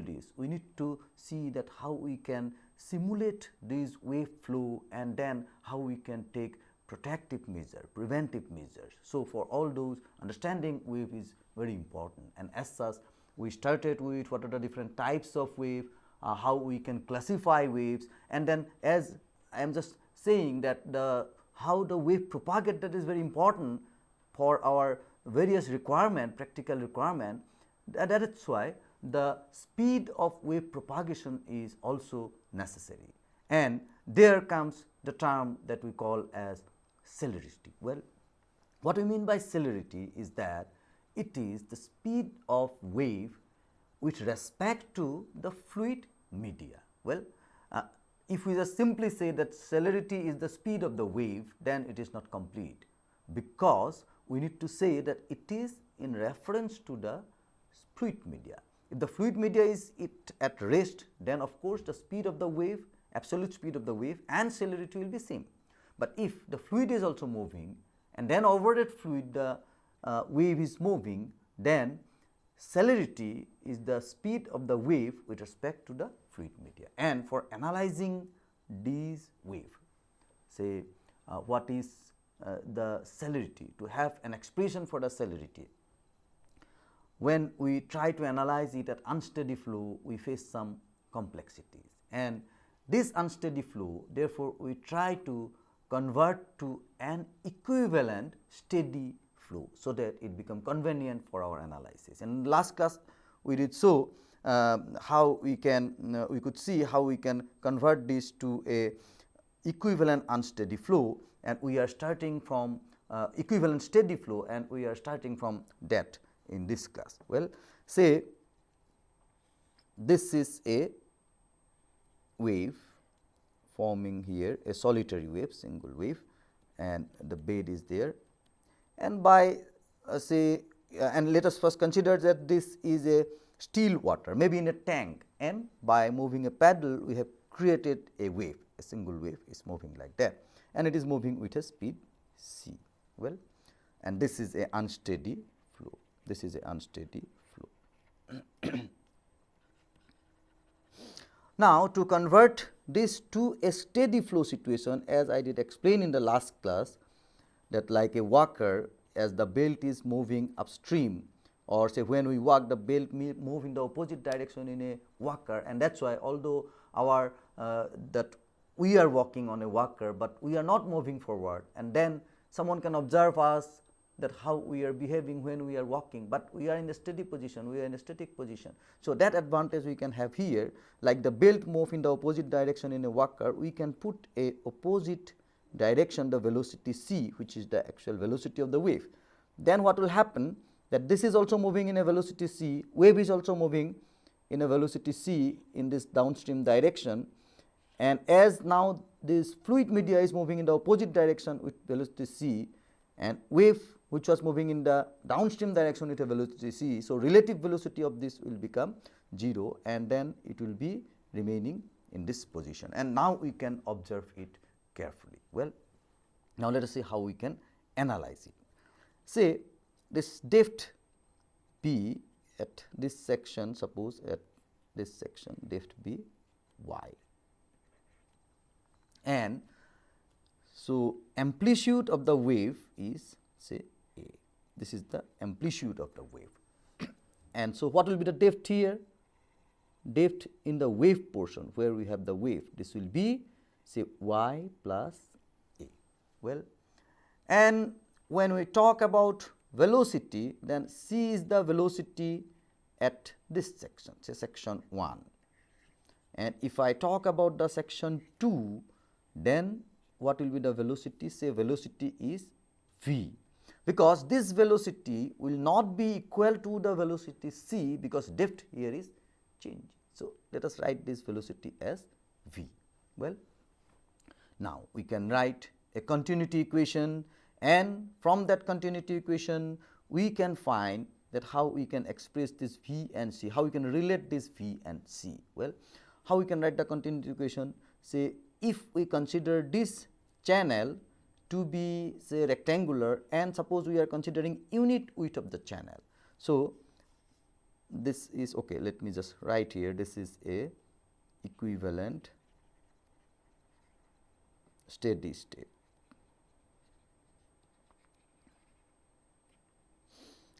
this, we need to see that how we can simulate this wave flow and then how we can take protective measure, preventive measures. So, for all those understanding wave is very important. And as such we started with what are the different types of wave, uh, how we can classify waves. And then as I am just saying that the how the wave propagate that is very important for our various requirement practical requirement. That is why the speed of wave propagation is also necessary and there comes the term that we call as celerity. Well, what we mean by celerity is that it is the speed of wave with respect to the fluid media. Well, uh, if we just simply say that celerity is the speed of the wave, then it is not complete, because we need to say that it is in reference to the fluid media. If the fluid media is it at rest, then of course, the speed of the wave, absolute speed of the wave and celerity will be same. But if the fluid is also moving and then over that fluid the uh, wave is moving, then celerity is the speed of the wave with respect to the fluid media. And for analyzing these wave, say uh, what is uh, the celerity, to have an expression for the celerity, when we try to analyze it at unsteady flow, we face some complexities. And this unsteady flow therefore, we try to convert to an equivalent steady flow, so that it become convenient for our analysis. And last class we did so uh, how we can uh, we could see how we can convert this to a equivalent unsteady flow. And we are starting from uh, equivalent steady flow and we are starting from that in this class. Well, say this is a wave forming here a solitary wave single wave and the bed is there. And by uh, say uh, and let us first consider that this is a still water maybe in a tank. And by moving a paddle we have created a wave a single wave is moving like that. And it is moving with a speed c. Well and this is a unsteady this is a unsteady flow. now, to convert this to a steady flow situation as I did explain in the last class that like a walker as the belt is moving upstream or say when we walk the belt move in the opposite direction in a walker and that is why although our uh, that we are walking on a walker, but we are not moving forward and then someone can observe us that how we are behaving when we are walking, but we are in a steady position, we are in a static position. So, that advantage we can have here like the belt move in the opposite direction in a walker, we can put a opposite direction the velocity c which is the actual velocity of the wave. Then what will happen that this is also moving in a velocity c, wave is also moving in a velocity c in this downstream direction and as now this fluid media is moving in the opposite direction with velocity c and wave which was moving in the downstream direction with a velocity c. So, relative velocity of this will become 0 and then it will be remaining in this position and now we can observe it carefully. Well, now let us see how we can analyze it. Say this depth b at this section suppose at this section depth b y and so amplitude of the wave is say this is the amplitude of the wave. and so, what will be the depth here? Depth in the wave portion where we have the wave, this will be say y plus a. Well, and when we talk about velocity, then c is the velocity at this section, say section 1. And if I talk about the section 2, then what will be the velocity? Say velocity is v because this velocity will not be equal to the velocity c because depth here is change. So, let us write this velocity as v. Well, now we can write a continuity equation and from that continuity equation we can find that how we can express this v and c, how we can relate this v and c. Well, how we can write the continuity equation say if we consider this channel to be say rectangular and suppose we are considering unit width of the channel. So, this is okay let me just write here. This is a equivalent steady state.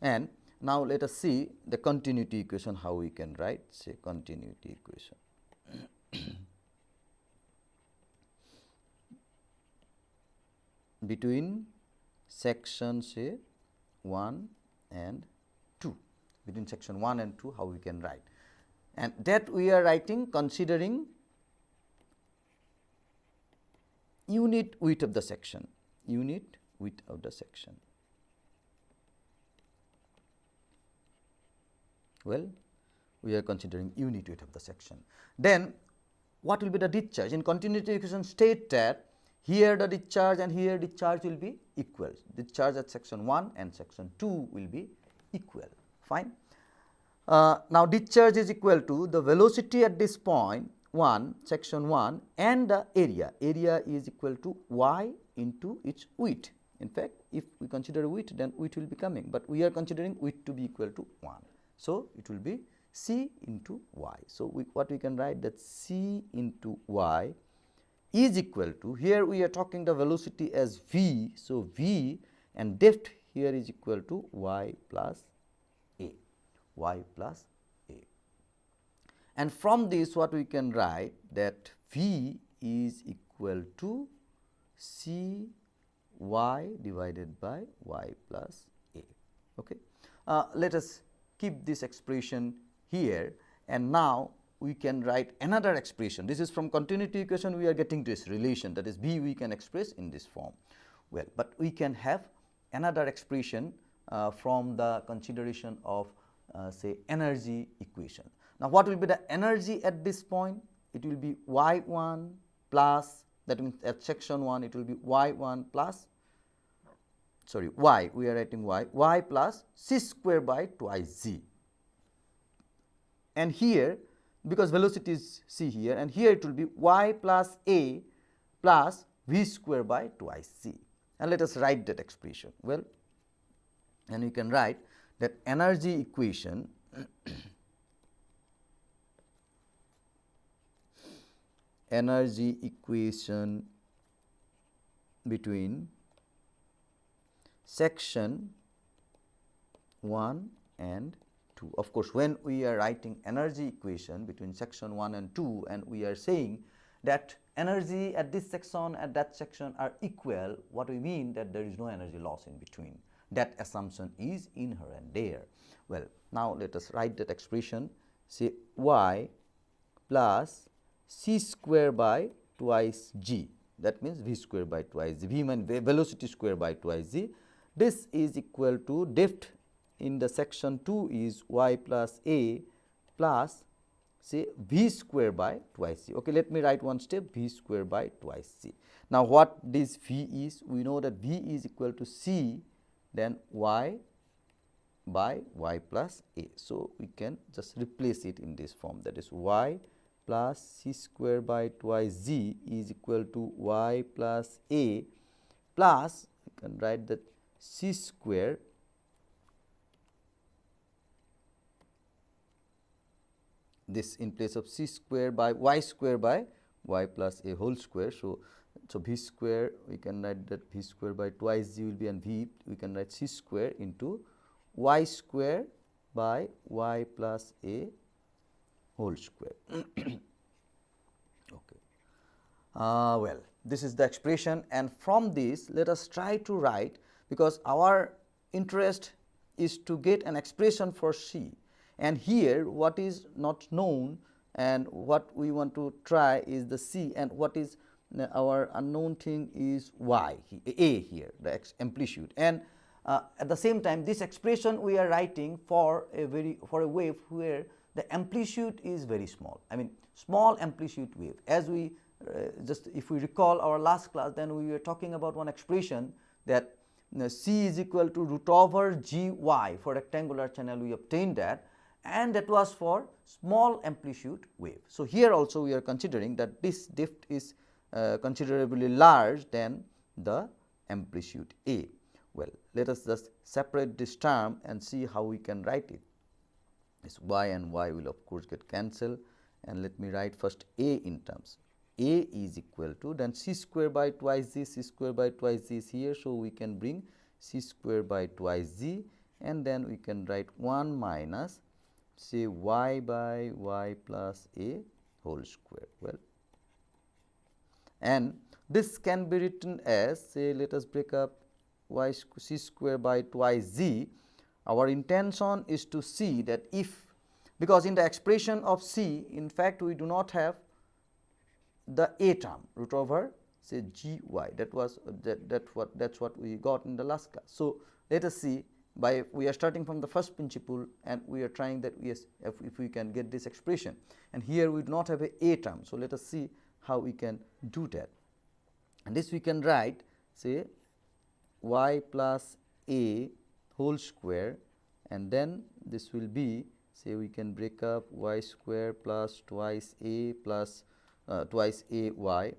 And now let us see the continuity equation how we can write say continuity equation between section say 1 and 2 between section 1 and 2 how we can write. And that we are writing considering unit width of the section. Unit width of the section. Well we are considering unit width of the section. Then what will be the discharge? In continuity equation state that here the discharge and here discharge will be equal. Discharge at section 1 and section 2 will be equal. Fine. Uh, now, discharge is equal to the velocity at this point 1 section 1 and the area. Area is equal to y into its width. In fact, if we consider width then width will be coming, but we are considering width to be equal to 1. So, it will be c into y. So, we, what we can write that c into y is equal to here we are talking the velocity as v. So, v and depth here is equal to y plus a y plus a. And from this what we can write that v is equal to c y divided by y plus a. Okay. Uh, let us keep this expression here and now we can write another expression. This is from continuity equation we are getting this relation that is B we can express in this form. Well, but we can have another expression uh, from the consideration of uh, say energy equation. Now, what will be the energy at this point? It will be y 1 plus that means at section 1 it will be y 1 plus sorry y we are writing y y plus c square by twice z and here because velocity is c here and here it will be y plus a plus v square by twice c and let us write that expression. Well, and you can write that energy equation energy equation between section 1 and 2. Of course, when we are writing energy equation between section 1 and 2 and we are saying that energy at this section at that section are equal, what we mean that there is no energy loss in between. That assumption is inherent there. Well, now let us write that expression say y plus c square by twice g that means v square by twice g v velocity square by twice g. This is equal to depth in the section 2 is y plus a plus say v square by twice c. Okay, let me write one step v square by twice c. Now, what this v is? We know that v is equal to c then y by y plus a. So, we can just replace it in this form that is y plus c square by twice z is equal to y plus a plus you can write that c square this in place of c square by y square by y plus a whole square. So, so v square we can write that v square by twice g will be and v we can write c square into y square by y plus a whole square. okay. Uh, well, this is the expression and from this let us try to write because our interest is to get an expression for C and here what is not known and what we want to try is the C and what is our unknown thing is y a here the amplitude. And uh, at the same time this expression we are writing for a very for a wave where the amplitude is very small. I mean small amplitude wave. As we uh, just if we recall our last class then we were talking about one expression that you know, c is equal to root over g y for rectangular channel. We obtained that and that was for small amplitude wave. So, here also we are considering that this depth is uh, considerably large than the amplitude A. Well, let us just separate this term and see how we can write it. this y and y will of course get cancelled and let me write first a in terms a is equal to then c square by twice z c square by twice z is here. So, we can bring c square by twice z and then we can write 1 minus say y by y plus a whole square. Well and this can be written as say let us break up y c square by twice z. Our intention is to see that if because in the expression of c in fact we do not have the a term root over say g y. That was that that what that is what we got in the last class. So, let us see by we are starting from the first principle and we are trying that yes if, if we can get this expression. And here we do not have a a term. So, let us see how we can do that. And this we can write say y plus a whole square. And then this will be say we can break up y square plus twice a plus uh, twice a y.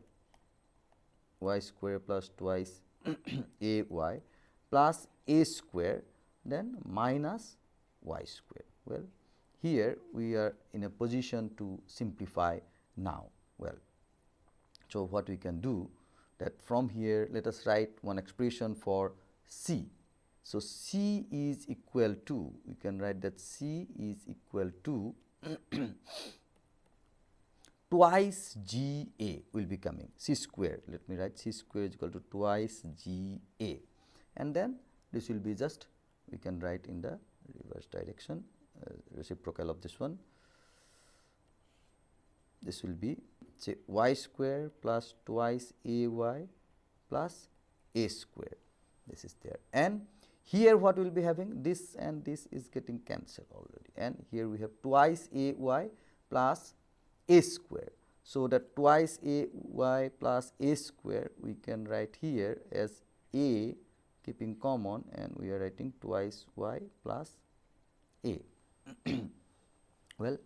Y square plus twice a y plus a square then minus y square. Well, here we are in a position to simplify now. Well, so what we can do that from here let us write one expression for c. So, c is equal to we can write that c is equal to twice g a will be coming c square let me write c square is equal to twice g a and then this will be just we can write in the reverse direction uh, reciprocal of this one. This will be say y square plus twice a y plus a square. This is there. And here what we will be having? This and this is getting cancelled already. And here we have twice a y plus a square. So, that twice a y plus a square we can write here as a keeping common and we are writing twice y plus a. well,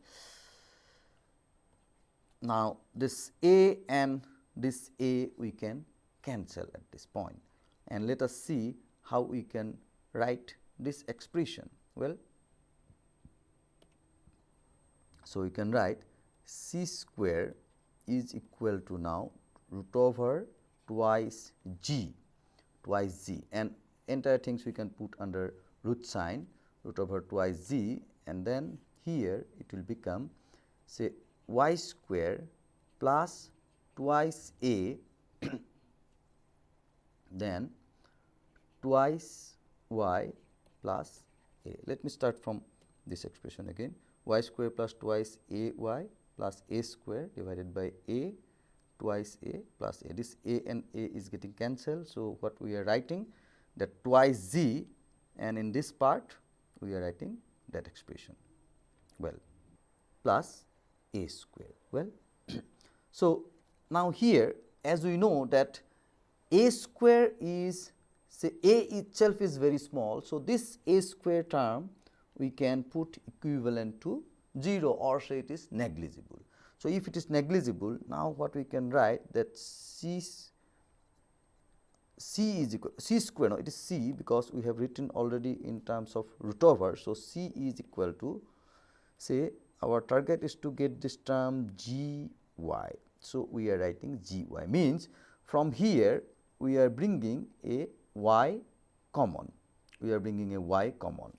now this a and this a we can cancel at this point and let us see how we can write this expression. Well, so we can write c square is equal to now root over twice g twice z and entire things we can put under root sign root over twice z and then here it will become say y square plus twice a then twice y plus a. Let me start from this expression again y square plus twice a y plus a square divided by a twice a plus a. This a and a is getting cancelled. So, what we are writing that twice z and in this part we are writing that expression well plus a square well. so, now here as we know that a square is say a itself is very small. So, this a square term we can put equivalent to 0 or say it is negligible. So, if it is negligible now what we can write that c c is equal c square no it is c because we have written already in terms of root over. So, c is equal to say our target is to get this term g y. So, we are writing g y means from here we are bringing a y common we are bringing a y common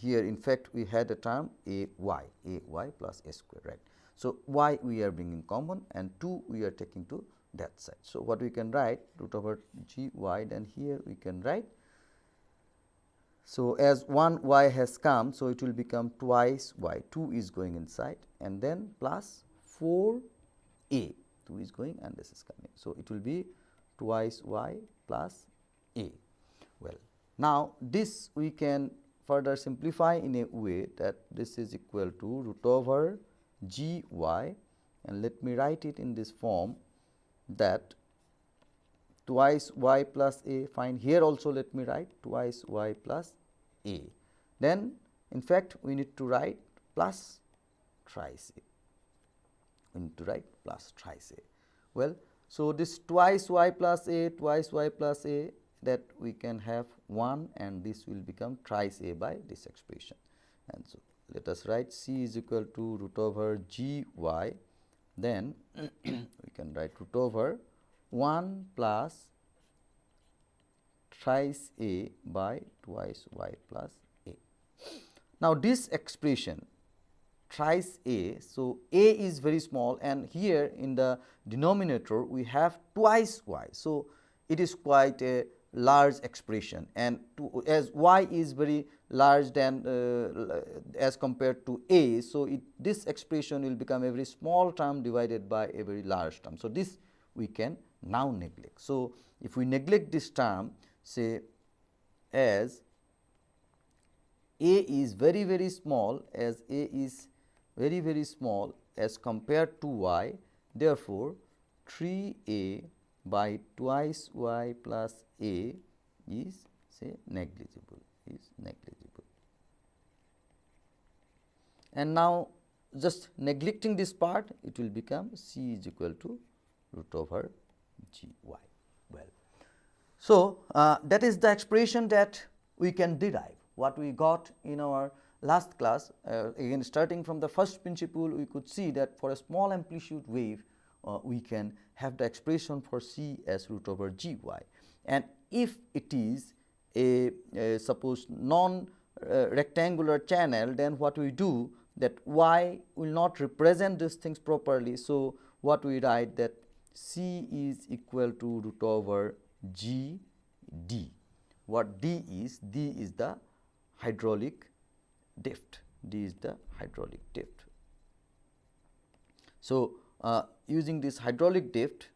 here in fact we had a term a y a y plus a square right. So, y we are bringing common and 2 we are taking to that side. So, what we can write root over g y then here we can write. So, as 1 y has come so it will become twice y 2 is going inside and then plus 4 a 2 is going and this is coming. So, it will be twice y plus a well. Now, this we can further simplify in a way that this is equal to root over g y and let me write it in this form that twice y plus a fine here also let me write twice y plus a. Then in fact, we need to write plus thrice a, we need to write plus thrice a. Well, so this twice y plus a, twice y plus a that we can have 1 and this will become thrice a by this expression. And so, let us write c is equal to root over g y then we can write root over 1 plus thrice a by twice y plus a. Now, this expression thrice a. So, a is very small and here in the denominator we have twice y. So, it is quite a large expression and to, as y is very large than uh, as compared to a. So, it, this expression will become a very small term divided by a very large term. So, this we can now neglect. So, if we neglect this term say as a is very very small as a is very very small as compared to y therefore, 3 a by twice y plus a is say negligible is negligible. And now, just neglecting this part it will become c is equal to root over g y well. So, uh, that is the expression that we can derive what we got in our last class uh, again starting from the first principle we could see that for a small amplitude wave uh, we can have the expression for c as root over g y and if it is a, a suppose non uh, rectangular channel then what we do that y will not represent these things properly. So, what we write that c is equal to root over g d. What d is? d is the hydraulic depth, d is the hydraulic depth. So, uh, using this hydraulic depth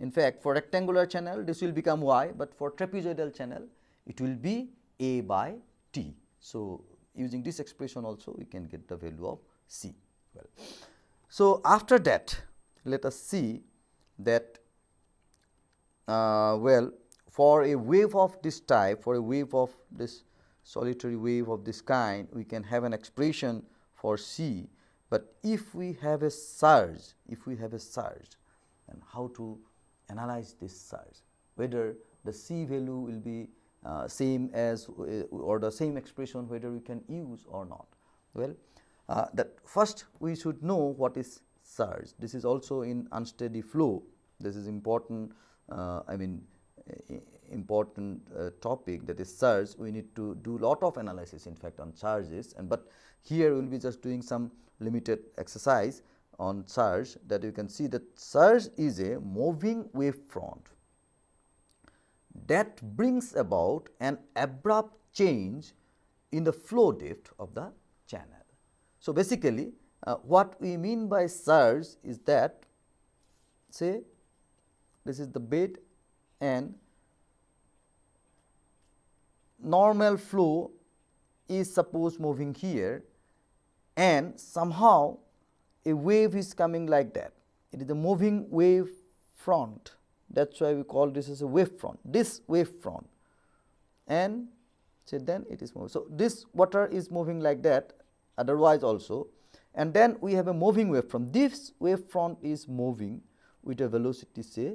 in fact, for rectangular channel this will become y, but for trapezoidal channel it will be a by t. So, using this expression also we can get the value of c. Well, so after that let us see that uh, well for a wave of this type for a wave of this solitary wave of this kind we can have an expression for c, but if we have a surge if we have a surge and how to analyze this surge whether the c value will be uh, same as uh, or the same expression whether we can use or not. Well, uh, that first we should know what is surge. This is also in unsteady flow. This is important. Uh, I mean, important uh, topic that is surge. We need to do lot of analysis in fact on surges and but here we will be just doing some limited exercise on surge that you can see that surge is a moving wave front that brings about an abrupt change in the flow depth of the channel. So, basically uh, what we mean by surge is that say this is the bed and normal flow is suppose moving here and somehow a wave is coming like that. It is a moving wave front that is why we call this as a wave front, this wave front and say then it is moving. So, this water is moving like that otherwise also and then we have a moving wave front. This wave front is moving with a velocity say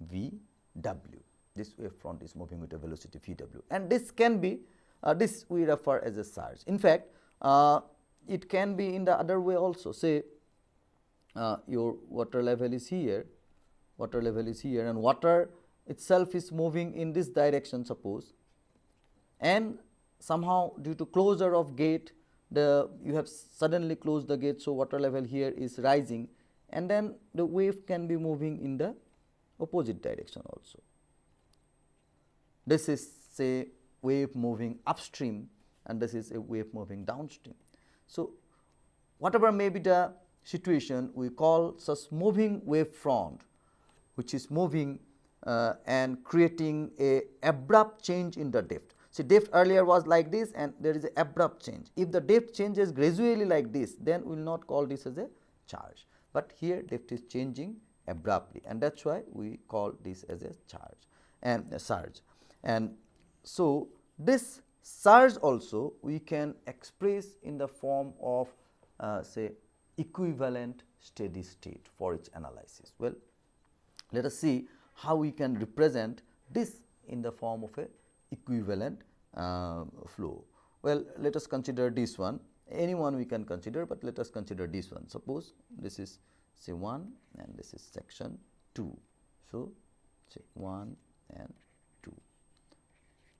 v w. This wave front is moving with a velocity v w and this can be uh, this we refer as a surge. In fact, uh, it can be in the other way also say uh, your water level is here water level is here and water itself is moving in this direction suppose and somehow due to closure of gate the you have suddenly closed the gate. So, water level here is rising and then the wave can be moving in the opposite direction also. This is say wave moving upstream and this is a wave moving downstream. So, whatever may be the situation we call such moving wave front which is moving uh, and creating a abrupt change in the depth. See depth earlier was like this and there is a abrupt change. If the depth changes gradually like this then we will not call this as a surge, but here depth is changing abruptly and that is why we call this as a surge and a surge. And so, this surge also we can express in the form of uh, say equivalent steady state for its analysis. Well, let us see how we can represent this in the form of a equivalent uh, flow. Well, let us consider this one any one we can consider, but let us consider this one. Suppose this is say 1 and this is section 2. So, say 1 and 2.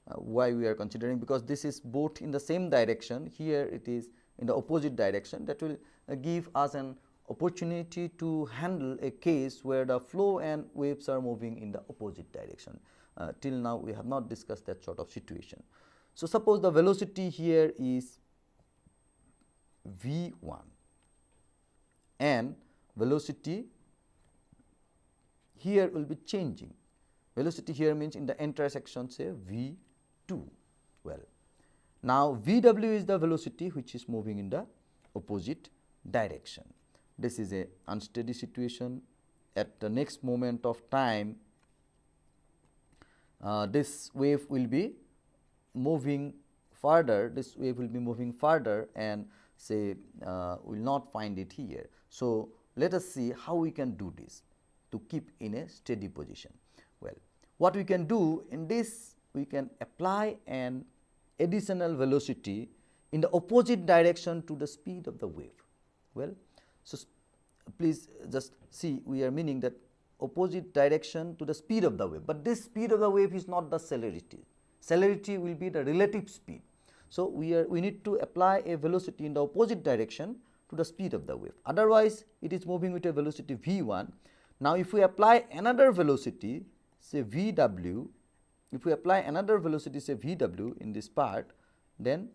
Uh, why we are considering? Because this is both in the same direction, here it is in the opposite direction that will uh, give us an opportunity to handle a case where the flow and waves are moving in the opposite direction. Uh, till now we have not discussed that sort of situation. So, suppose the velocity here is v 1 and velocity here will be changing. Velocity here means in the intersection say v 2 well. Now, v w is the velocity which is moving in the opposite direction. This is a unsteady situation at the next moment of time uh, this wave will be moving further this wave will be moving further and say uh, will not find it here. So, let us see how we can do this to keep in a steady position. Well, what we can do in this we can apply an additional velocity in the opposite direction to the speed of the wave. Well, so please uh, just see we are meaning that opposite direction to the speed of the wave, but this speed of the wave is not the celerity. Celerity will be the relative speed so, we are we need to apply a velocity in the opposite direction to the speed of the wave otherwise it is moving with a velocity v 1. Now, if we apply another velocity say v w if we apply another velocity say v w in this part then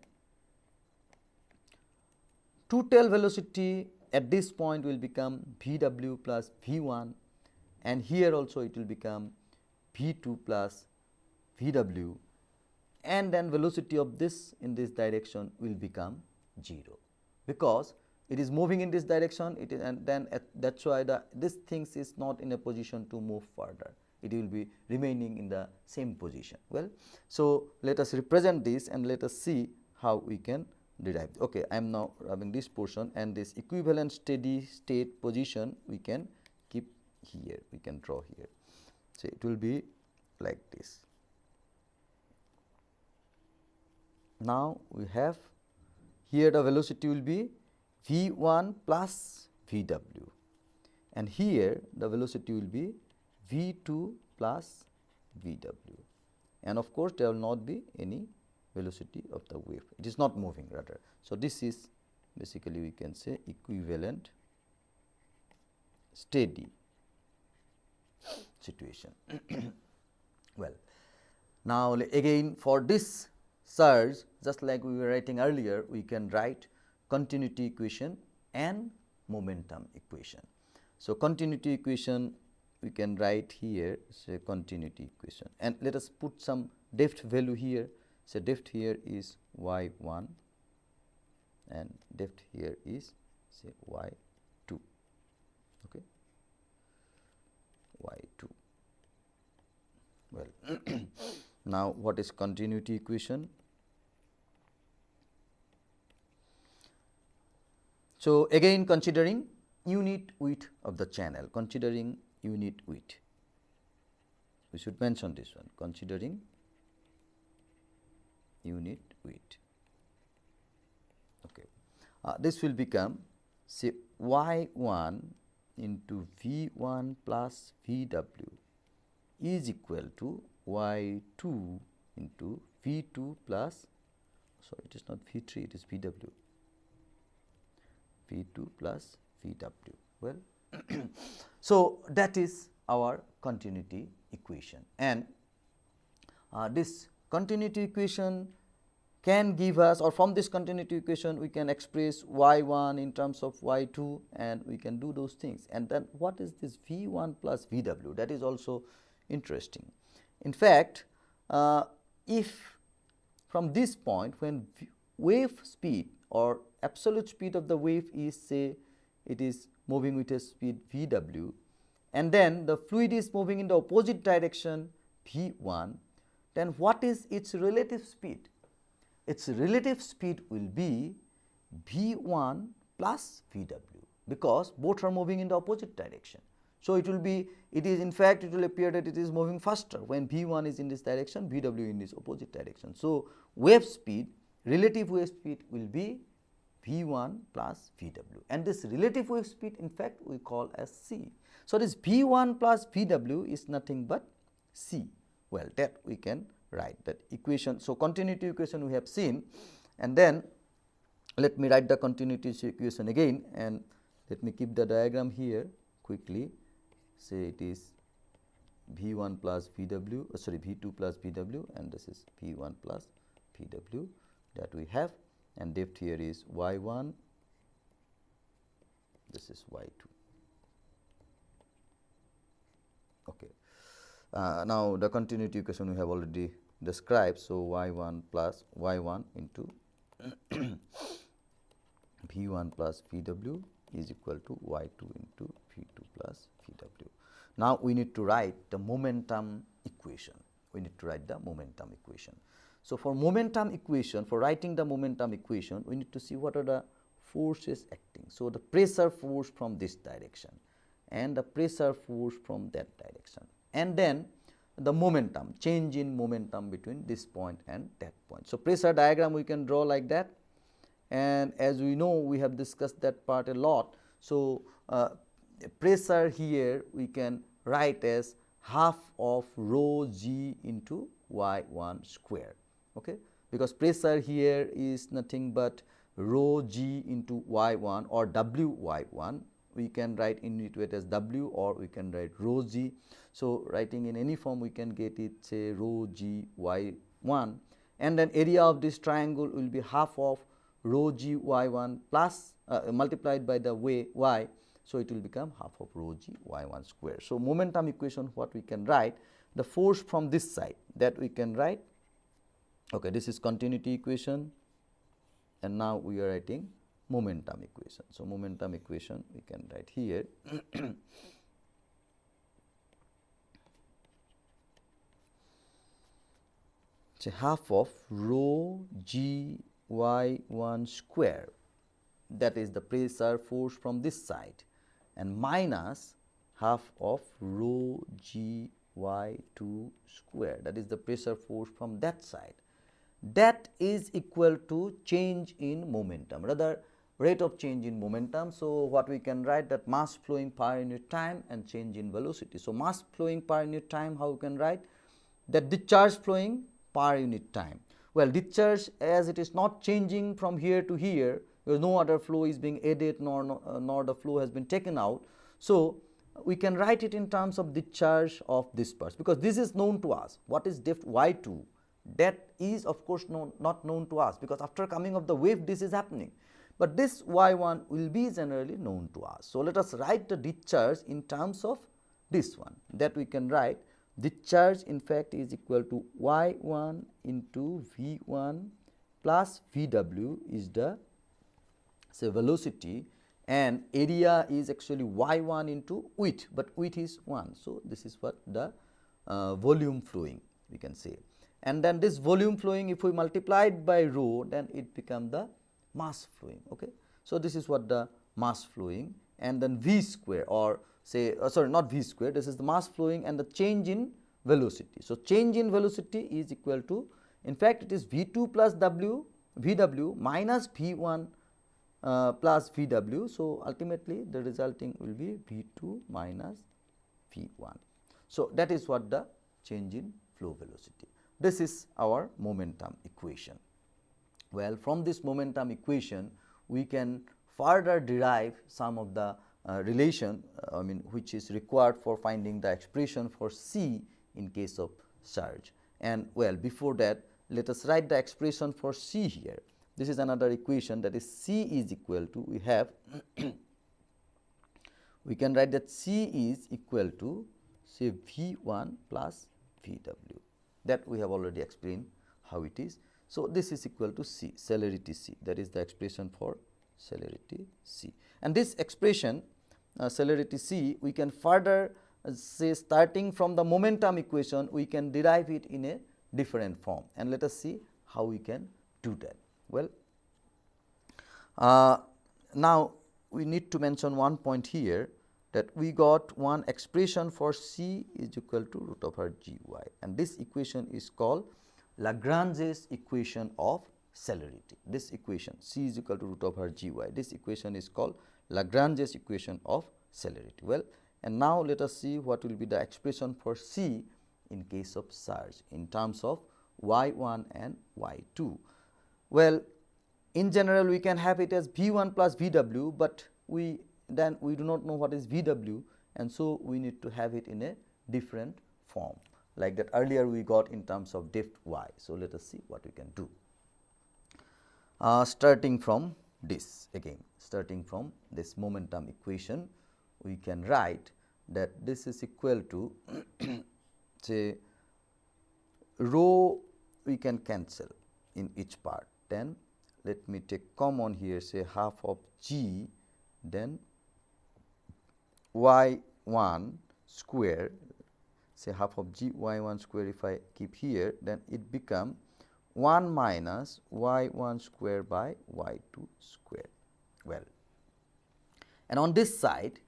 total velocity at this point will become v w plus v 1 and here also it will become v 2 plus v w and then velocity of this in this direction will become 0, because it is moving in this direction it is and then that is why the this things is not in a position to move further it will be remaining in the same position. Well, so let us represent this and let us see how we can derive. Okay, I am now having this portion and this equivalent steady state position we can keep here, we can draw here. So, it will be like this. Now, we have here the velocity will be v 1 plus v w and here the velocity will be v 2 plus v w and of course, there will not be any velocity of the wave it is not moving rather. So, this is basically we can say equivalent steady situation. well, now again for this surge just like we were writing earlier we can write continuity equation and momentum equation. So, continuity equation we can write here say continuity equation. And let us put some depth value here. Say depth here is y 1 and depth here is say y 2 okay? y 2 well now what is continuity equation? So, again considering unit width of the channel, considering unit width, we should mention this one considering unit width. Okay. Uh, this will become say y 1 into v 1 plus v w is equal to y 2 into v 2 plus sorry it is not v 3 it is v w V 2 plus V W. Well, so that is our continuity equation. And uh, this continuity equation can give us or from this continuity equation we can express y 1 in terms of y 2 and we can do those things. And then what is this v 1 plus v w? That is also interesting. In fact, uh, if from this point when wave speed or absolute speed of the wave is say it is moving with a speed v w and then the fluid is moving in the opposite direction v 1 then what is its relative speed? Its relative speed will be v 1 plus v w because both are moving in the opposite direction. So, it will be it is in fact it will appear that it is moving faster when v 1 is in this direction v w in this opposite direction. So, wave speed relative wave speed will be v 1 plus v w. And this relative wave speed in fact we call as c. So, this v 1 plus v w is nothing but c. Well that we can write that equation. So, continuity equation we have seen. And then let me write the continuity equation again. And let me keep the diagram here quickly. Say it is V 1 plus V w uh, sorry V 2 plus V w. And this is V 1 plus V w that we have and depth here is y 1 this is y 2 okay. Uh, now the continuity equation we have already described. So y 1 plus y 1 into v 1 plus v w is equal to y 2 into v 2 plus v w. Now, we need to write the momentum equation, we need to write the momentum equation. So, for momentum equation, for writing the momentum equation, we need to see what are the forces acting. So, the pressure force from this direction and the pressure force from that direction and then the momentum change in momentum between this point and that point. So, pressure diagram we can draw like that and as we know we have discussed that part a lot. So, uh, pressure here we can write as half of rho g into y 1 square okay because pressure here is nothing but rho g into y 1 or w y 1 we can write in it as w or we can write rho g. So, writing in any form we can get it say rho g y 1 and then area of this triangle will be half of rho g y 1 plus uh, multiplied by the way y. So, it will become half of rho g y 1 square. So, momentum equation what we can write the force from this side that we can write okay this is continuity equation. And now we are writing momentum equation. So, momentum equation we can write here. Say half of rho g y 1 square. That is the pressure force from this side. And minus half of rho g y 2 square. That is the pressure force from that side that is equal to change in momentum rather rate of change in momentum. So, what we can write that mass flowing per unit time and change in velocity. So, mass flowing per unit time how we can write that discharge flowing per unit time well, discharge as it is not changing from here to here, because no other flow is being added nor, uh, nor the flow has been taken out. So, we can write it in terms of discharge of disperse because this is known to us. What is depth y 2? That is of course known, not known to us because after coming of the wave this is happening, but this y 1 will be generally known to us. So, let us write the discharge in terms of this one that we can write the charge in fact is equal to y 1 into v 1 plus v w is the say velocity and area is actually y 1 into width, but width is 1. So, this is what the uh, volume flowing we can say and then this volume flowing if we multiply it by rho then it become the mass flowing. Okay. So, this is what the mass flowing and then v square or say uh, sorry not v square this is the mass flowing and the change in velocity. So, change in velocity is equal to in fact it is v 2 plus w v w minus v 1 uh, plus v w. So, ultimately the resulting will be v 2 minus v 1. So, that is what the change in flow velocity. This is our momentum equation. Well, from this momentum equation we can further derive some of the uh, relation I mean which is required for finding the expression for C in case of surge. And well before that let us write the expression for C here. This is another equation that is C is equal to we have we can write that C is equal to say V 1 plus V w that we have already explained how it is. So, this is equal to C celerity C that is the expression for celerity C and this expression uh, celerity c, we can further uh, say starting from the momentum equation, we can derive it in a different form and let us see how we can do that. Well, uh, now we need to mention one point here that we got one expression for c is equal to root over g y and this equation is called Lagrange's equation of celerity. This equation c is equal to root over g y this equation is called Lagrange's equation of celerity. Well, and now let us see what will be the expression for c in case of surge in terms of y 1 and y 2. Well, in general we can have it as v 1 plus v w, but we then we do not know what is v w and so we need to have it in a different form like that earlier we got in terms of depth y. So, let us see what we can do. Uh, starting from this again starting from this momentum equation we can write that this is equal to say rho we can cancel in each part then let me take common here say half of g then y 1 square say half of g y 1 square if I keep here then it become 1 minus y 1 square by y 2 square well. And on this side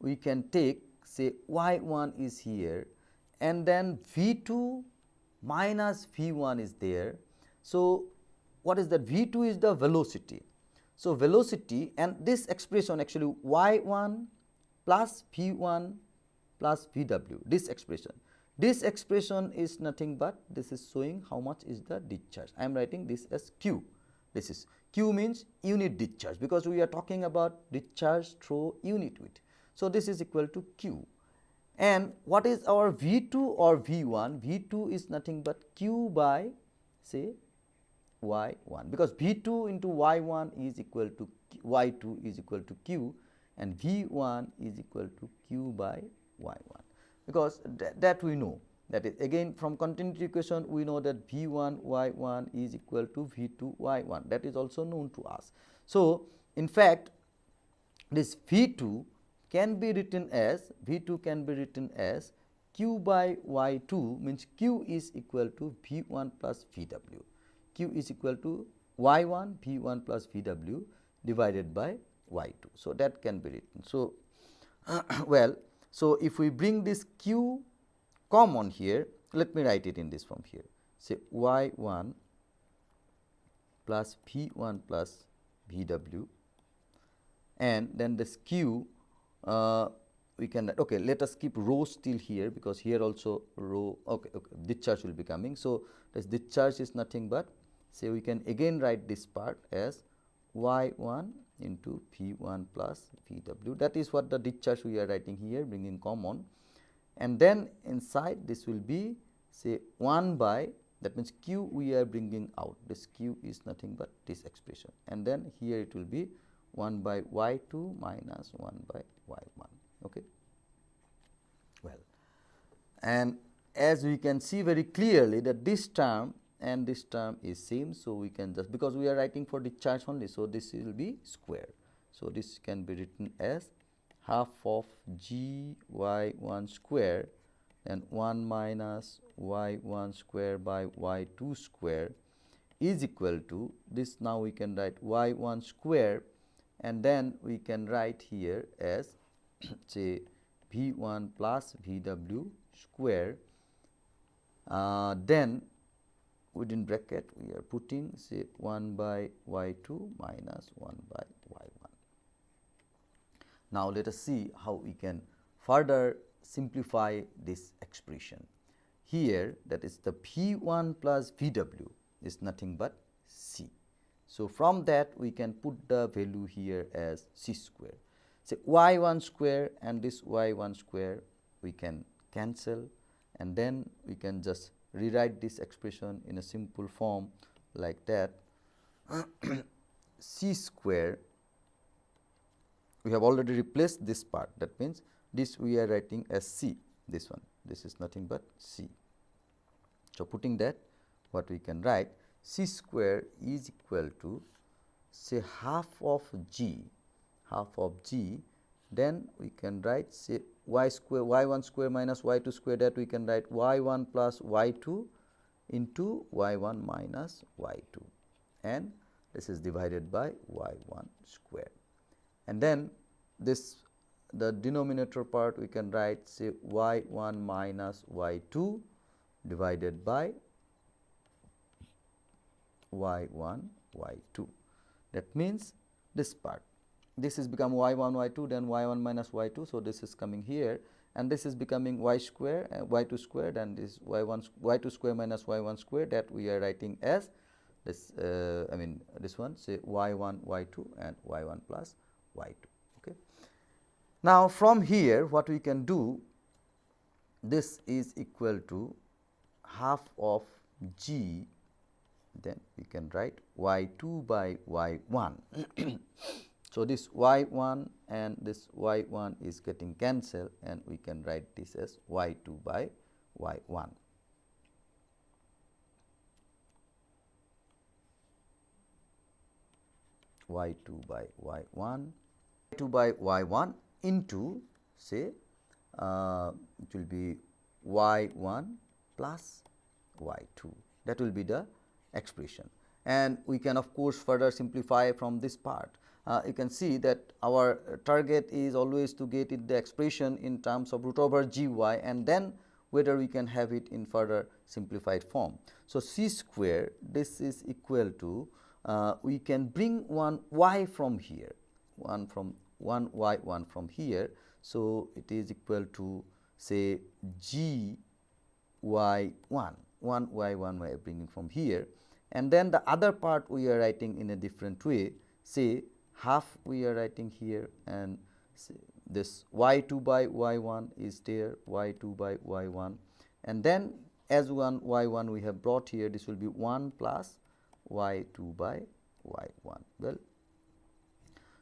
we can take say y 1 is here and then v 2 minus v 1 is there. So, what is that v 2 is the velocity. So, velocity and this expression actually y 1 plus v 1 plus v w this expression. This expression is nothing but this is showing how much is the discharge. I am writing this as q. This is q means unit discharge because we are talking about discharge through unit width. So, this is equal to q and what is our V 2 or V 1? V 2 is nothing but q by say y 1 because V 2 into y 1 is equal to y 2 is equal to q and V 1 is equal to q by y 1 because that, that we know. That is again from continuity equation we know that V 1 y 1 is equal to V 2 y 1 that is also known to us. So, in fact, this V 2 can be written as V 2 can be written as q by y 2 means q is equal to V 1 plus V w, q is equal to y 1 V 1 plus V w divided by y 2. So, that can be written. So, well so, if we bring this q common here, let me write it in this form here. Say y 1 plus v 1 plus v w and then this q uh, we can okay let us keep rho still here because here also rho okay, okay discharge will be coming. So, this discharge is nothing but say we can again write this part as y 1 into V 1 plus V w. That is what the discharge we are writing here bringing common. And then inside this will be say 1 by that means q we are bringing out. This q is nothing but this expression. And then here it will be 1 by y 2 minus 1 by y 1 okay? Well and as we can see very clearly that this term and this term is same. So, we can just because we are writing for the charge only. So, this will be square. So, this can be written as half of g y 1 square and 1 minus y 1 square by y 2 square is equal to this now we can write y 1 square and then we can write here as say v 1 plus v w square uh, then within bracket we are putting say 1 by y 2 minus 1 by y 1. Now, let us see how we can further simplify this expression. Here that is the P1 plus V w is nothing but C. So, from that we can put the value here as C square. Say y 1 square and this y 1 square we can cancel and then we can just rewrite this expression in a simple form like that. C square we have already replaced this part. That means this we are writing as c this one. This is nothing but c. So, putting that what we can write c square is equal to say half of g half of g then we can write say y square y 1 square minus y 2 square that we can write y 1 plus y 2 into y 1 minus y 2 and this is divided by y 1 square. And then this the denominator part we can write say y1 minus y2 divided by y1 y2 that means this part this is become y1 y2 then y1 minus y2 so this is coming here and this is becoming y square uh, y2 squared and this y1 y2 square minus y1 square that we are writing as this uh, I mean this one say y1 y2 and y1 plus y2 okay. Now from here what we can do this is equal to half of g then we can write y2 by y1 So, this y 1 and this y 1 is getting cancelled and we can write this as y 2 by y 1. y 2 by y 1 2 by y 1 into say uh, it will be y 1 plus y 2 that will be the expression. And we can of course further simplify from this part uh, you can see that our target is always to get it the expression in terms of root over g y and then whether we can have it in further simplified form. So, c square this is equal to uh, we can bring one y from here one from 1 y 1 from here. So, it is equal to say g y 1 1 y 1 we are bringing from here and then the other part we are writing in a different way say half we are writing here and this y 2 by y 1 is there y 2 by y 1 and then as 1 y 1 we have brought here this will be 1 plus y 2 by y 1 well.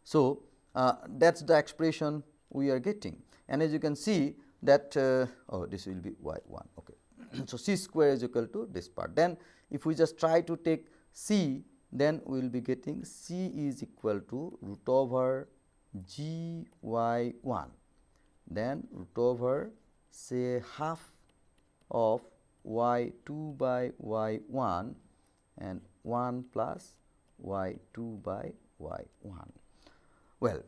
So, uh, that is the expression we are getting and as you can see that uh, oh this will be y 1 okay. so, c square is equal to this part then if we just try to take c then we will be getting C is equal to root over G y 1 then root over say half of y 2 by y 1 and 1 plus y 2 by y 1. Well,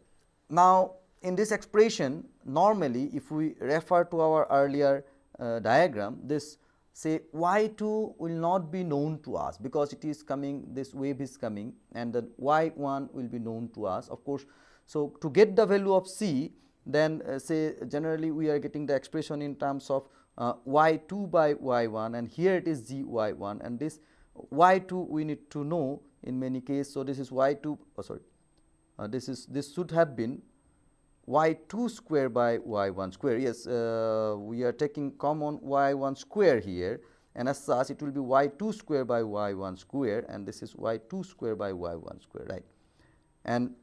now in this expression normally if we refer to our earlier uh, diagram this say y 2 will not be known to us because it is coming this wave is coming and the y 1 will be known to us of course. So, to get the value of c then uh, say generally we are getting the expression in terms of uh, y 2 by y 1 and here it is g y 1 and this y 2 we need to know in many cases. So, this is y 2 oh sorry uh, this is this should have been y 2 square by y 1 square. Yes, uh, we are taking common y 1 square here and as such it will be y 2 square by y 1 square and this is y 2 square by y 1 square right. And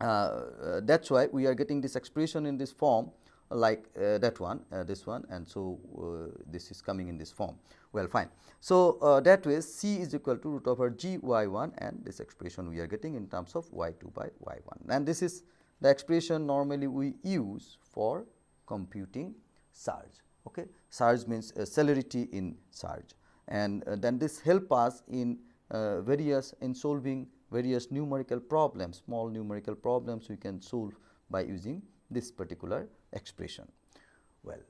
uh, uh, that is why we are getting this expression in this form like uh, that one uh, this one and so uh, this is coming in this form well fine. So, that way c is equal to root over g y 1 and this expression we are getting in terms of y 2 by y 1 and this is the expression normally we use for computing surge. Okay. Surge means uh, celerity in surge and uh, then this help us in uh, various in solving various numerical problems, small numerical problems we can solve by using this particular expression. Well,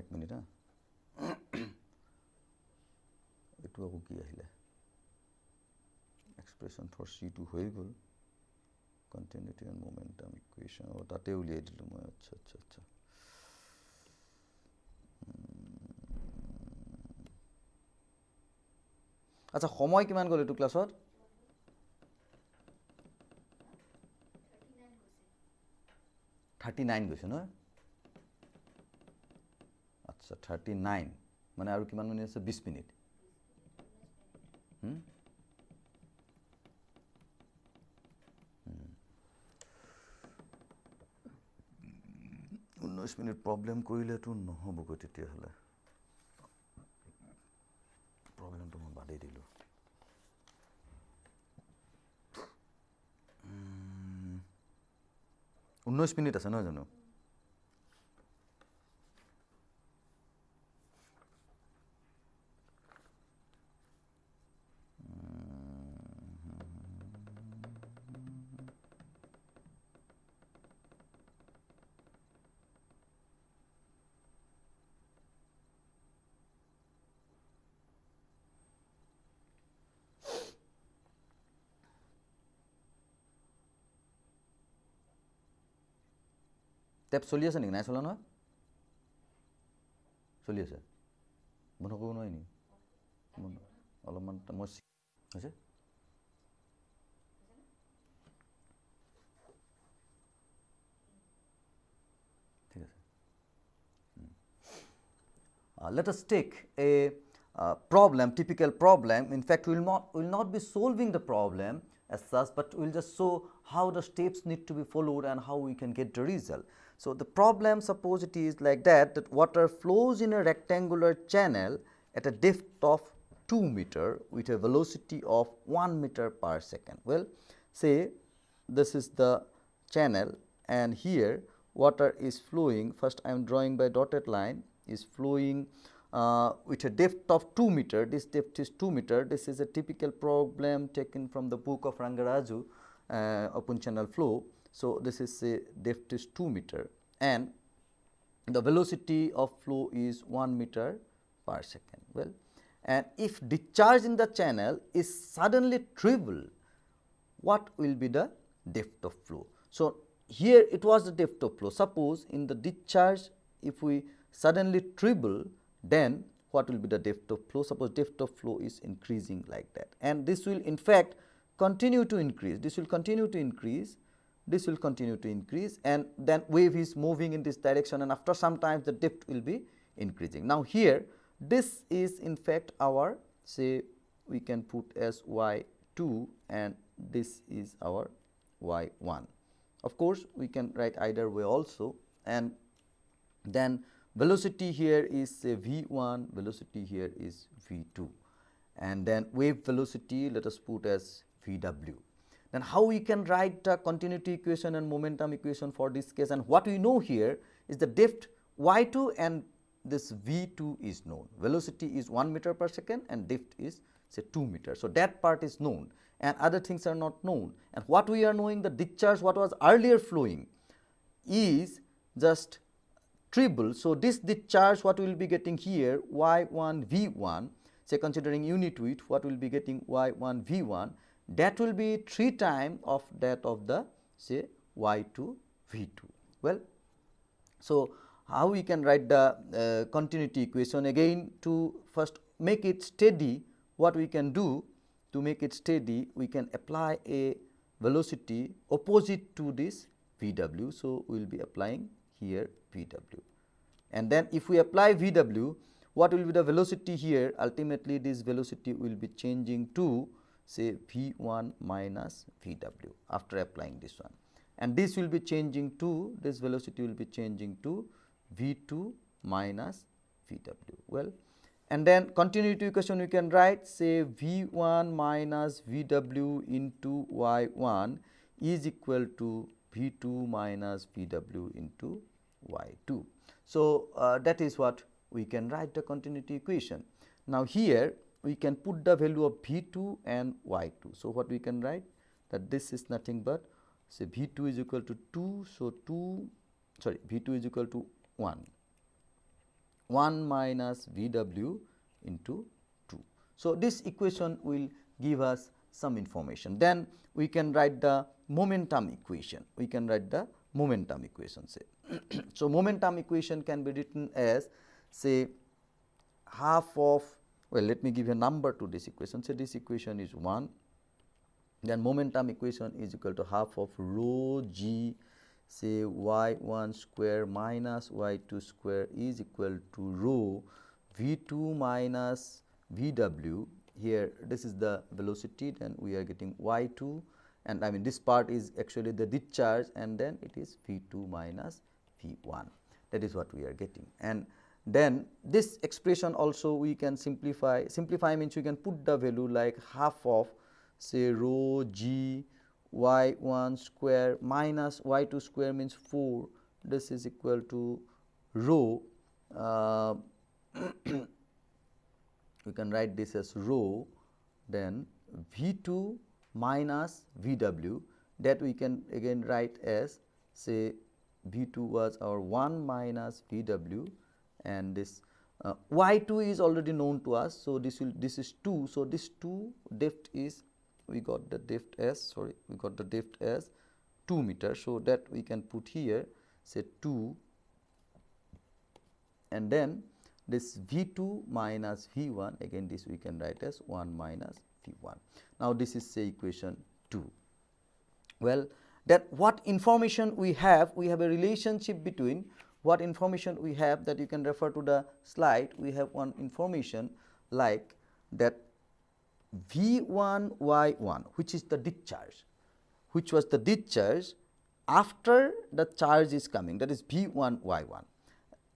এক minute হ্যাঁ একটু আকৌ কি আহিলে expression for C2 হয়ে গ'ল। Continuity and momentum equation ও তাতে উলিয়াই দিলোঁ মই আচ্ছা আচ্ছা। আচ্ছা আচ্ছা সময় কিমান গ'ল এইটো ক্লাছত? থাৰ্টি নাইন গৈছে নহয়। আচ্ছা থাৰ্টি নাইন মানে আৰু কিমান মিনিট আছে? বিছ মিনিট। ঊনৈছ মিনিট প্ৰব্লেম কৰিলেতো নহ'বগৈ তেতিয়াহ'লে প্ৰব্লেমটো মই বাদেই দিলোঁ ঊনৈছ মিনিট আছে নহয় জানো ষ্টেপ চলি আছে নেকি নাই চলা নহয় চলি আছে বন্ধ কৰিব নোৱাৰি নেকি অলপমান মই হৈছে ঠিক আছে Uh, let us take a uh, problem, typical problem. In fact, we will not, will not be solving the problem as such, but we will just show how the steps need to be followed and how we can get the result. So, the problem suppose it is like that, that water flows in a rectangular channel at a depth of 2 meter with a velocity of 1 meter per second. Well, say this is the channel and here water is flowing, first I am drawing by dotted line is flowing uh, with a depth of 2 meter, this depth is 2 meter, this is a typical problem taken from the book of Rangaraju uh, open channel flow. So, this is a depth is 2 meter and the velocity of flow is 1 meter per second. Well, and if discharge in the channel is suddenly triple, what will be the depth of flow? So, here it was the depth of flow. Suppose in the discharge, if we suddenly triple, then what will be the depth of flow? Suppose depth of flow is increasing like that and this will in fact continue to increase, this will continue to increase, this will continue to increase and then wave is moving in this direction and after some time the depth will be increasing. Now, here this is in fact our say we can put as y 2 and this is our y 1. Of course, we can write either way also and then velocity here is say v1, velocity here is v2 and then wave velocity let us put as vw. Then how we can write continuity equation and momentum equation for this case and what we know here is the depth y2 and this v2 is known. Velocity is 1 meter per second and depth is say 2 meter. So, that part is known and other things are not known and what we are knowing the discharge what was earlier flowing is just triple. So, this discharge what we will be getting here y 1 v 1 say considering unit width what we will be getting y 1 v 1 that will be 3 time of that of the say y 2 v 2. Well, so how we can write the uh, continuity equation again to first make it steady what we can do to make it steady we can apply a velocity opposite to this v w. So, we will be applying here V w. And then if we apply V w, what will be the velocity here? Ultimately, this velocity will be changing to say V 1 minus V w after applying this one. And this will be changing to this velocity will be changing to V 2 minus V w. Well, and then continuity equation we can write say V 1 minus V w into Y 1 is equal to V 2 minus V w into y 2. So, uh, that is what we can write the continuity equation. Now, here we can put the value of V 2 and y 2. So, what we can write that this is nothing but say V 2 is equal to 2. So, 2 sorry V 2 is equal to 1 1 minus V w into 2. So, this equation will give us some information. Then we can write the momentum equation. We can write the momentum equation say. so, momentum equation can be written as say half of well let me give a number to this equation. Say this equation is 1 then momentum equation is equal to half of rho g. Say y 1 square minus y 2 square is equal to rho v 2 minus v w. Here this is the velocity. Then we are getting y 2 and I mean this part is actually the discharge. And then it is V 2 minus V 1 that is what we are getting. And then this expression also we can simplify, simplify means we can put the value like half of say rho g y 1 square minus y 2 square means 4 this is equal to rho uh, we can write this as rho then V 2 minus V w. That we can again write as say V 2 was our 1 minus V w and this uh, y 2 is already known to us. So, this will this is 2. So, this 2 depth is we got the depth as sorry we got the depth as 2 meter. So, that we can put here say 2 and then this V 2 minus V 1 again this we can write as 1 minus V 1. Now, this is say equation 2. Well, that what information we have we have a relationship between what information we have that you can refer to the slide we have one information like that V 1 Y 1 which is the discharge which was the discharge after the charge is coming that is V 1 Y 1.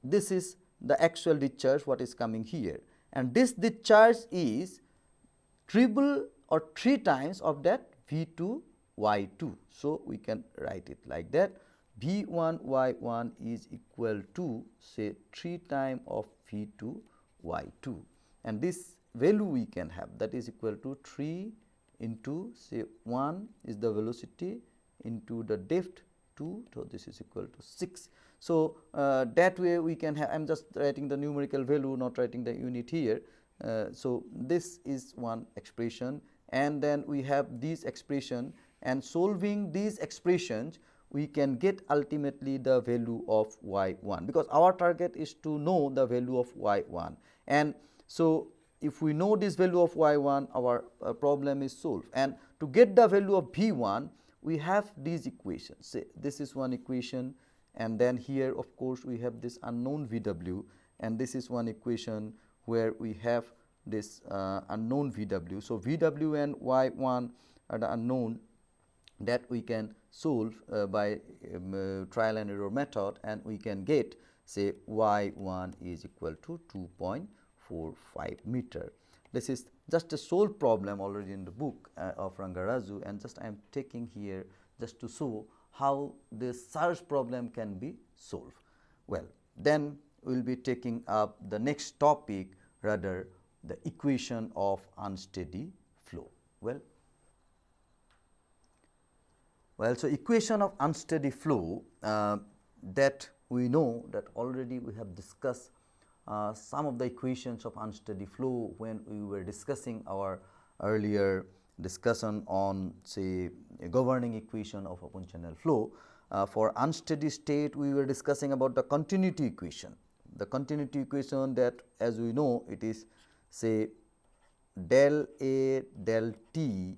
This is the actual discharge what is coming here and this discharge is triple or 3 times of that V 2 y 2. So, we can write it like that V 1 y 1 is equal to say 3 time of V 2 y 2 and this value we can have that is equal to 3 into say 1 is the velocity into the depth 2 so this is equal to 6 so, uh, that way we can have I am just writing the numerical value not writing the unit here. Uh, so, this is one expression. And then we have this expression. And solving these expressions we can get ultimately the value of y 1 because our target is to know the value of y 1 and so if we know this value of y 1 our uh, problem is solved. And to get the value of v 1 we have these equations. Say this is one equation and then here of course we have this unknown VW and this is one equation where we have this uh, unknown VW. So, VW and Y1 are the unknown that we can solve uh, by um, uh, trial and error method and we can get say Y1 is equal to 2.45 meter. This is just a solved problem already in the book uh, of Rangaraju and just I am taking here just to show how this surge problem can be solved. Well, then we will be taking up the next topic rather the equation of unsteady flow. Well, well, so equation of unsteady flow uh, that we know that already we have discussed uh, some of the equations of unsteady flow when we were discussing our earlier discussion on say governing equation of open channel flow. Uh, for unsteady state we were discussing about the continuity equation. The continuity equation that as we know it is say del A del t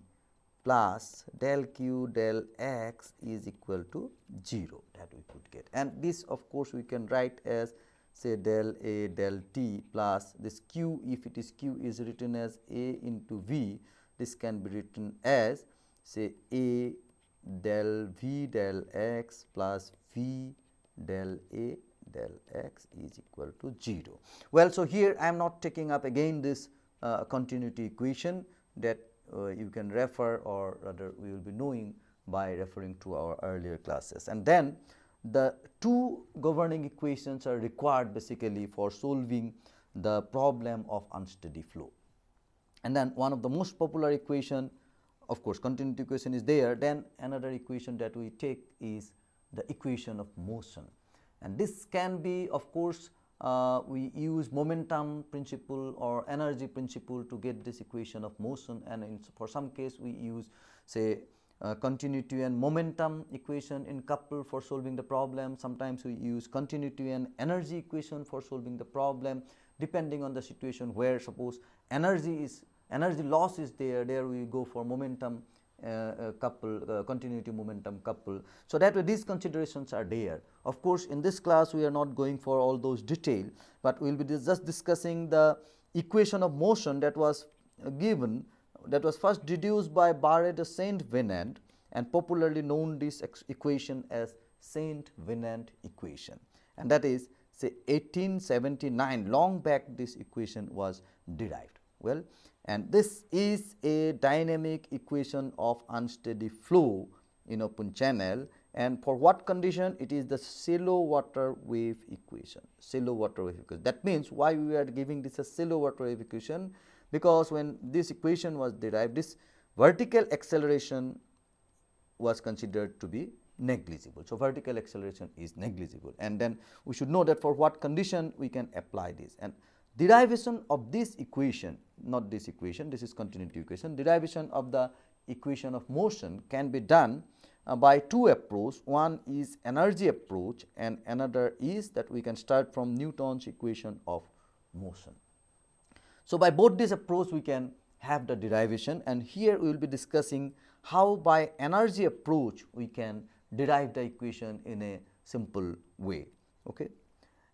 plus del q del x is equal to 0 that we could get and this of course we can write as say del A del t plus this q if it is q is written as A into V this can be written as say A del V del x plus V del A del x is equal to 0. Well, so here I am not taking up again this uh, continuity equation that Uh, you can refer or rather we will be knowing by referring to our earlier classes. And then the two governing equations are required basically for solving the problem of unsteady flow. And then one of the most popular equation of course, continuity equation is there then another equation that we take is the equation of motion and this can be of course, uh, we use momentum principle or energy principle to get this equation of motion and in, for some case we use say uh, continuity and momentum equation in couple for solving the problem. Sometimes we use continuity and energy equation for solving the problem depending on the situation where suppose energy is energy loss is there, there we go for momentum couple, uh, continuity momentum couple. So, that way these considerations are there. Of course, in this class we are not going for all those detail, but we will be just discussing the equation of motion that was uh, given that was first deduced by Barre de Saint Venant and popularly known this equation as Saint Venant equation and that is say 1879 long back this equation was derived. Well, and this is a dynamic equation of unsteady flow in open channel. And for what condition? It is the shallow water wave equation shallow water wave equation. That means why we are giving this a shallow water wave equation? Because when this equation was derived this vertical acceleration was considered to be negligible. So, vertical acceleration is negligible. And then we should know that for what condition we can apply this. And derivation of this equation not this equation this is continuity equation derivation of the equation of motion can be done uh, by two approach. One is energy approach and another is that we can start from Newton's equation of motion. So, by both this approach we can have the derivation and here we will be discussing how by energy approach we can derive the equation in a simple way. Okay.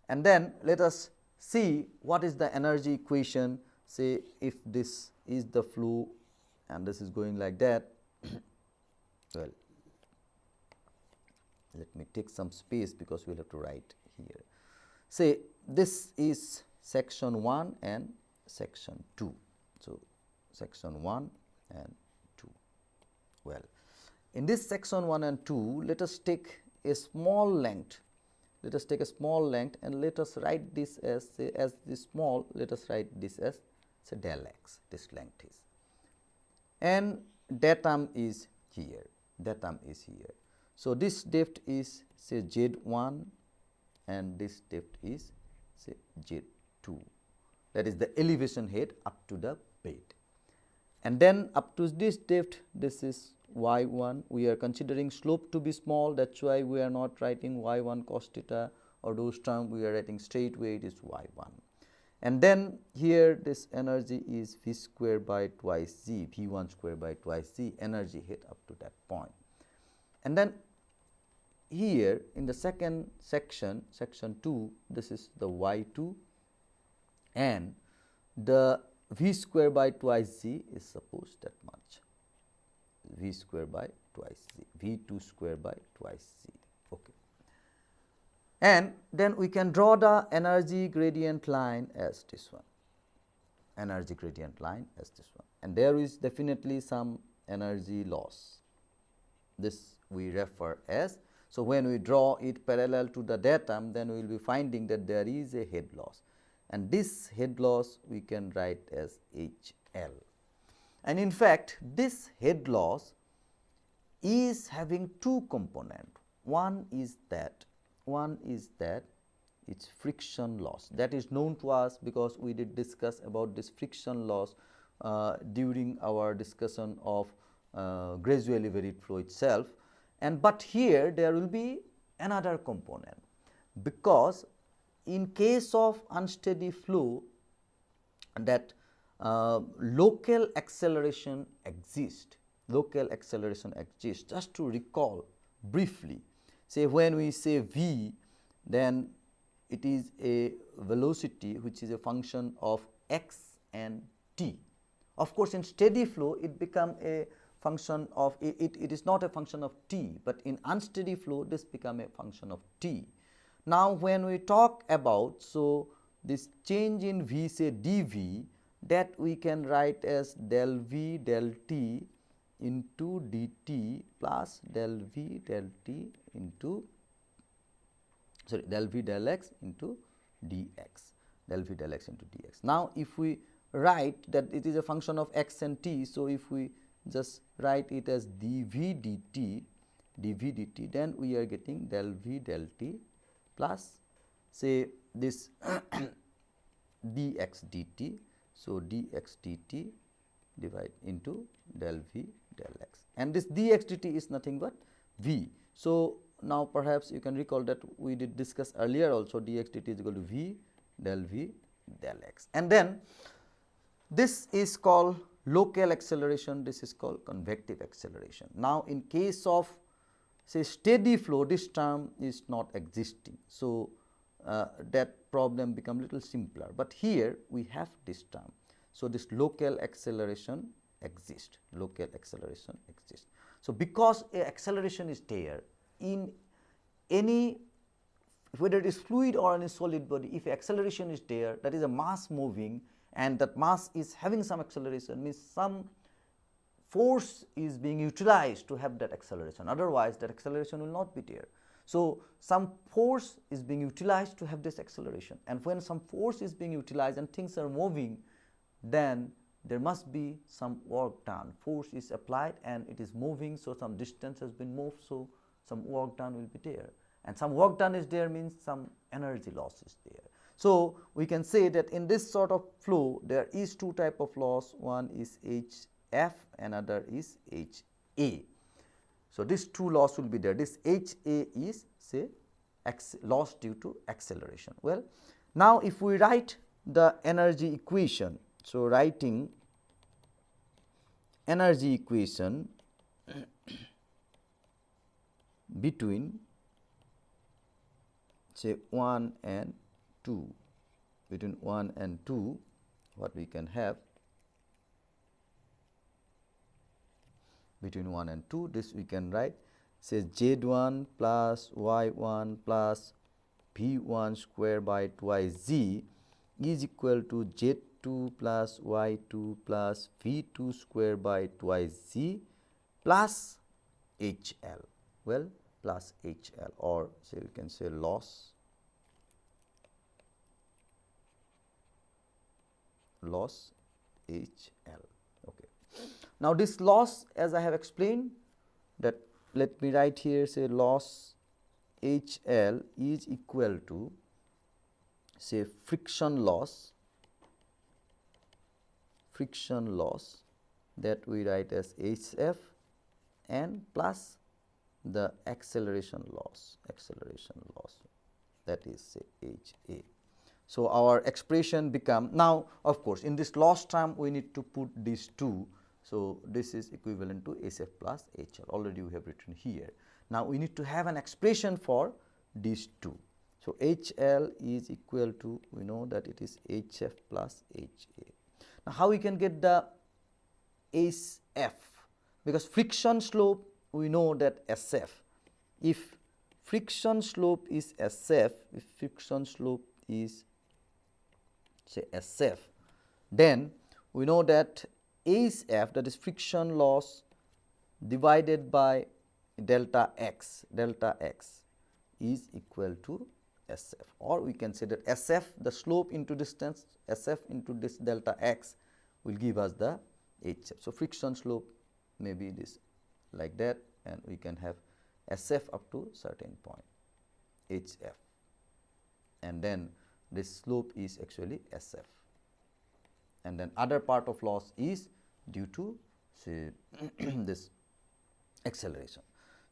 And then let us see what is the energy equation say if this is the flow and this is going like that well let me take some space because we will have to write here. Say this is section 1 and section 2. So, section 1 and 2. Well, in this section 1 and 2, let us take a small length. Let us take a small length and let us write this as say as this small, let us write this as say del x, this length is. And that term is here, that term is here. So, this depth is say z 1 and this depth is say z 2 that is the elevation head up to the. And then up to this depth this is y 1 we are considering slope to be small. That is why we are not writing y 1 cos theta or those term we are writing straight way it is y 1. And then here this energy is v square by twice z v 1 square by twice z. Energy head up to that point. And then here in the second section section 2 this is the y 2 and the v square by twice z is supposed that much. V square by twice z v 2 square by twice z okay. And then we can draw the energy gradient line as this one. Energy gradient line as this one. And there is definitely some energy loss. This we refer as so, when we draw it parallel to the datum then we will be finding that there is a head loss and this head loss we can write as H L. And in fact, this head loss is having two component. One is that one is that its friction loss that is known to us because we did discuss about this friction loss uh, during our discussion of uh, gradually varied flow itself and but here there will be another component because in case of unsteady flow that uh, local acceleration exists. Local acceleration exists. Just to recall briefly say when we say v then it is a velocity which is a function of x and t. Of course in steady flow it become a function of it, it, it is not a function of t, but in unsteady flow this become a function of t. Now, when we talk about so this change in v say dv that we can write as del v del t into dt plus del v del t into sorry del v del x into dx del v del x into dx. Now, if we write that it is a function of x and t. So, if we just write it as dv dt dv dt then we are getting del v del t plus say this dx dt. So, dx dt divide into del v del x and this dx dt is nothing but v. So, now perhaps you can recall that we did discuss earlier also dx dt is equal to v del v del x and then this is called local acceleration this is called convective acceleration. Now, in case of say steady flow this term is not existing. So, uh, that problem become little simpler, but here we have this term. So, this local acceleration exists local acceleration exists. So, because acceleration is there in any whether it is fluid or any solid body if acceleration is there that is a mass moving and that mass is having some acceleration means some force is being utilized to have that acceleration otherwise that acceleration will not be there. So, some force is being utilized to have this acceleration and when some force is being utilized and things are moving then there must be some work done force is applied and it is moving. So, some distance has been moved. So, some work done will be there and some work done is there means some energy loss is there. So, we can say that in this sort of flow there is two type of loss one is H f another is H a. So, this two loss will be there this H A is say X loss due to acceleration. Well, now if we write the energy equation. So, writing energy equation between say 1 and 2 between 1 and 2 what we can have between 1 and 2 this we can write say z 1 plus y 1 plus v 1 square by twice z is equal to z 2 plus y 2 plus v 2 square by twice z plus h l. Well plus h l or say we can say loss loss h l. Okay now this loss as i have explained that let me write here say loss h l is equal to say friction loss friction loss that we write as HF and plus the acceleration loss acceleration loss that is say HA. So, our expression become now of course, in this loss term we need to put these two. So, this is equivalent to SF plus HL already we have written here. Now, we need to have an expression for these two. So, HL is equal to we know that it is HF plus HA. Now, how we can get the SF because friction slope we know that SF if friction slope is SF if friction slope is say SF then we know that SF that is friction loss divided by delta x. Delta x is equal to SF or we can say that SF the slope into distance SF into this delta x will give us the HF. So, friction slope may be this like that and we can have SF up to certain point HF and then this slope is actually SF and then other part of loss is due to say this acceleration.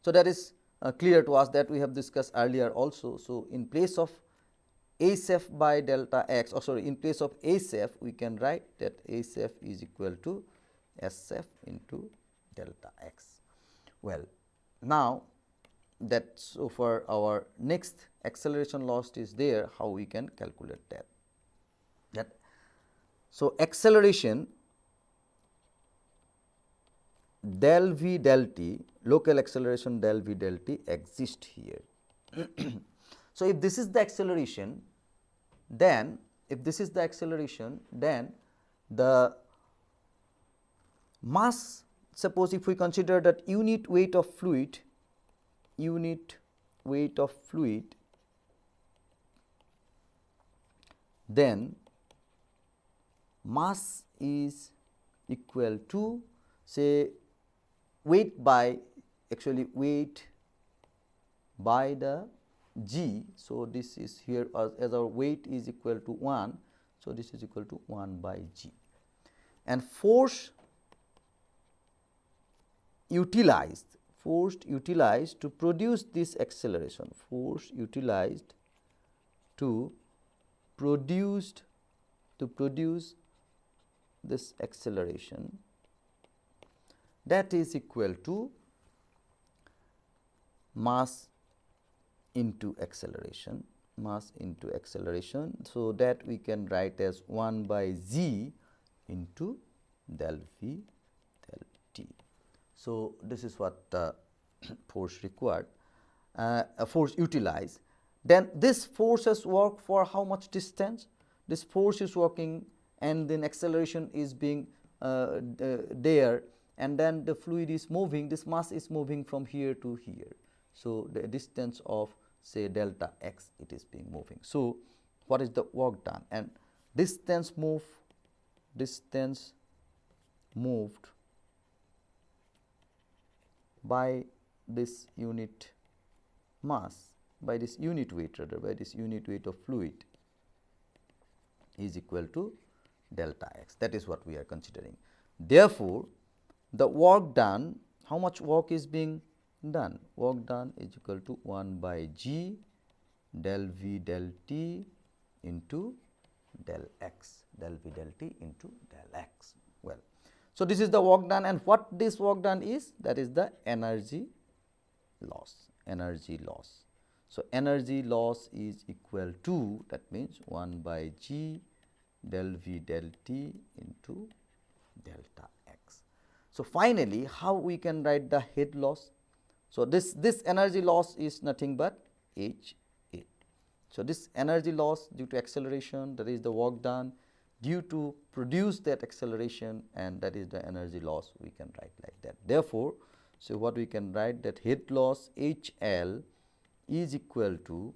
So, that is uh, clear to us that we have discussed earlier also. So, in place of SF by delta x or sorry in place of SF we can write that SF is equal to SF into delta x. Well, now that so for our next acceleration loss is there how we can calculate that. That so acceleration del v del t local acceleration del v del t exist here. so, if this is the acceleration then if this is the acceleration then the mass suppose if we consider that unit weight of fluid unit weight of fluid then mass is equal to say weight by actually weight by the g. So, this is here as, as our weight is equal to 1. So, this is equal to 1 by g and force utilized force utilized to produce this acceleration force utilized to produced to produce this acceleration that is equal to mass into acceleration mass into acceleration. So, that we can write as 1 by z into del v del t. So, this is what uh, force required uh, a force utilized. Then this forces work for how much distance? This force is working and then acceleration is being uh, there and then the fluid is moving this mass is moving from here to here. So, the distance of say delta x it is being moving. So, what is the work done and distance move distance moved by this unit mass by this unit weight rather by this unit weight of fluid is equal to delta x that is what we are considering. Therefore, the work done how much work is being done work done is equal to 1 by g del v del t into del x del v del t into del x well. So, this is the work done and what this work done is that is the energy loss energy loss. So, energy loss is equal to that means 1 by g del v del t into delta. So, finally, how we can write the head loss? So, this, this energy loss is nothing but h a. So, this energy loss due to acceleration that is the work done due to produce that acceleration and that is the energy loss we can write like that. Therefore, so what we can write that head loss H L is equal to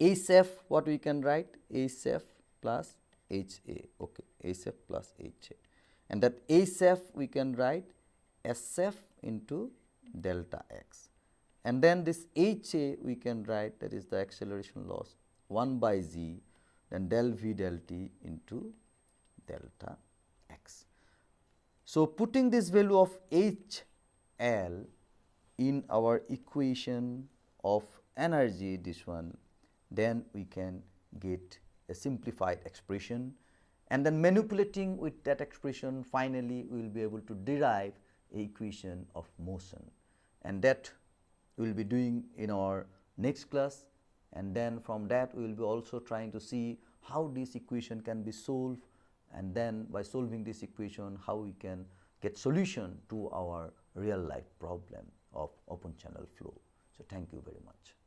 SF what we can write SF plus H A okay SF plus H A and that SF we can write SF into delta x and then this H A we can write that is the acceleration loss 1 by z then del v del t into delta x. So, putting this value of H L in our equation of energy this one then we can get a simplified expression and then manipulating with that expression finally we will be able to derive a equation of motion and that we will be doing in our next class and then from that we will be also trying to see how this equation can be solved and then by solving this equation how we can get solution to our real life problem of open channel flow. So, thank you very much.